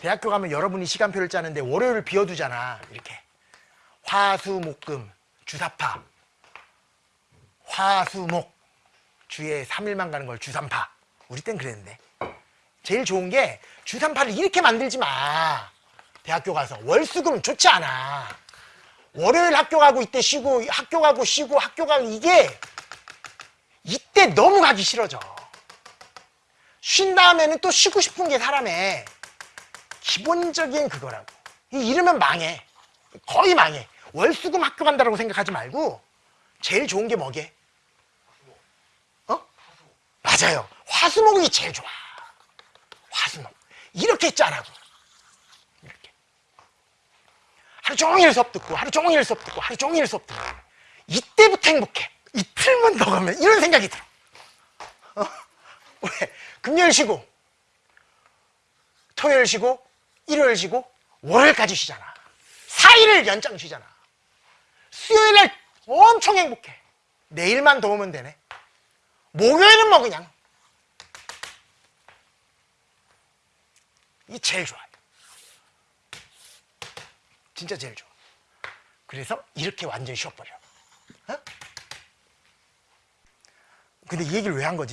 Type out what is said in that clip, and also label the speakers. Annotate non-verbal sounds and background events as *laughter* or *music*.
Speaker 1: 대학교 가면 여러분이 시간표를 짜는데 월요일 비워두잖아. 이렇게. 화수목금 주사파. 화수목 주에 3일만 가는 걸 주삼파. 우리 땐 그랬는데. 제일 좋은 게 주삼파를 이렇게 만들지 마. 대학교 가서 월수금 좋지 않아. 월요일 학교 가고 이때 쉬고 학교 가고 쉬고 학교 가고 이게 이때 너무 가기 싫어져. 쉰 다음에는 또 쉬고 싶은 게 사람의 기본적인 그거라고. 이 이러면 망해. 거의 망해. 월수금 학교 간다라고 생각하지 말고 제일 좋은 게 뭐게? 어? 맞아요. 화수목이 제일 좋아. 화수목. 이렇게 짜라고. 이렇게. 하루 종일 수업 듣고 하루 종일 수업 듣고 하루 종일 수업 듣고 이때부터 행복해. 이틀만 더 가면 이런 생각이 들어. 어? *laughs* 왜? 금요일 쉬고 토요일 쉬고 일요일 쉬고 월요일까지 쉬잖아. 4일을 연장 쉬잖아. 수요일 날 엄청 행복해. 내일만 더 오면 되네. 목요일은 뭐 그냥 이 제일 좋아요. 진짜 제일 좋아. 그래서 이렇게 완전히 쉬어버려. 어? 근데 이 얘기를 왜 한 거지?